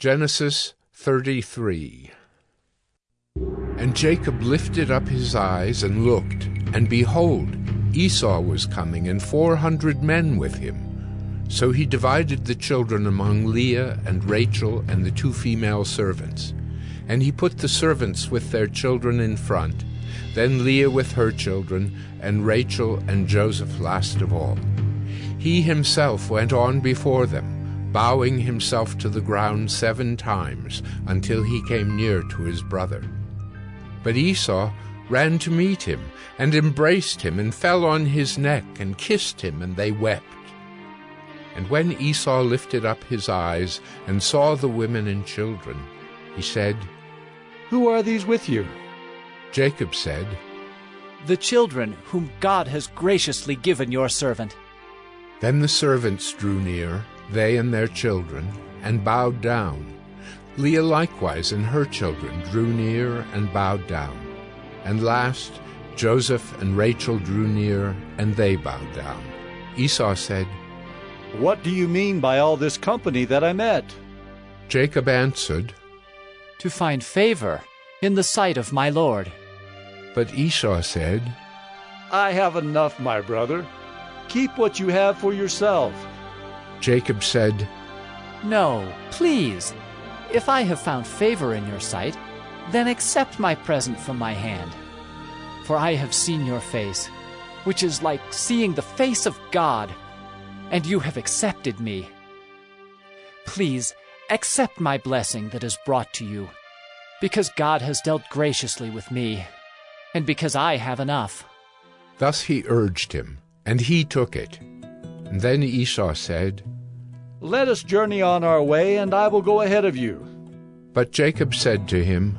Genesis 33 And Jacob lifted up his eyes and looked, and behold, Esau was coming, and four hundred men with him. So he divided the children among Leah and Rachel and the two female servants. And he put the servants with their children in front, then Leah with her children, and Rachel and Joseph last of all. He himself went on before them bowing himself to the ground seven times until he came near to his brother. But Esau ran to meet him, and embraced him, and fell on his neck, and kissed him, and they wept. And when Esau lifted up his eyes, and saw the women and children, he said, Who are these with you? Jacob said, The children whom God has graciously given your servant. Then the servants drew near, they and their children, and bowed down. Leah likewise and her children drew near and bowed down. And last, Joseph and Rachel drew near, and they bowed down. Esau said, What do you mean by all this company that I met? Jacob answered, To find favor in the sight of my Lord. But Esau said, I have enough, my brother. Keep what you have for yourself. Jacob said, No, please. If I have found favor in your sight, then accept my present from my hand. For I have seen your face, which is like seeing the face of God, and you have accepted me. Please accept my blessing that is brought to you, because God has dealt graciously with me, and because I have enough. Thus he urged him, and he took it. And then Esau said, Let us journey on our way, and I will go ahead of you. But Jacob said to him,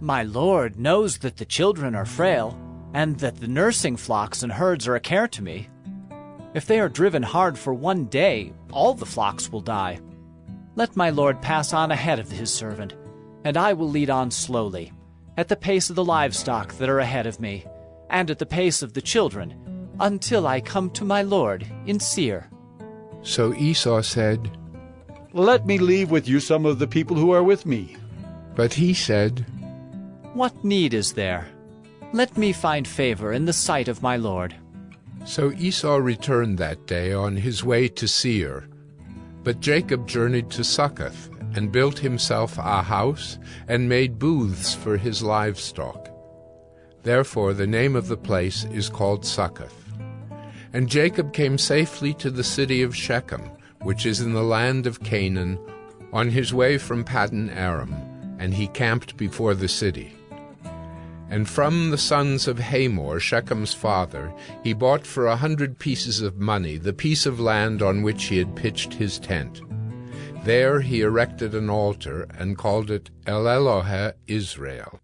My Lord knows that the children are frail, and that the nursing flocks and herds are a care to me. If they are driven hard for one day, all the flocks will die. Let my Lord pass on ahead of his servant, and I will lead on slowly, at the pace of the livestock that are ahead of me, and at the pace of the children, until I come to my Lord in Seir. So Esau said, Let me leave with you some of the people who are with me. But he said, What need is there? Let me find favor in the sight of my Lord. So Esau returned that day on his way to Seir. But Jacob journeyed to Succoth, and built himself a house, and made booths for his livestock. Therefore the name of the place is called Succoth. And Jacob came safely to the city of Shechem, which is in the land of Canaan, on his way from Paddan Aram, and he camped before the city. And from the sons of Hamor, Shechem's father, he bought for a hundred pieces of money the piece of land on which he had pitched his tent. There he erected an altar and called it El Elohe Israel.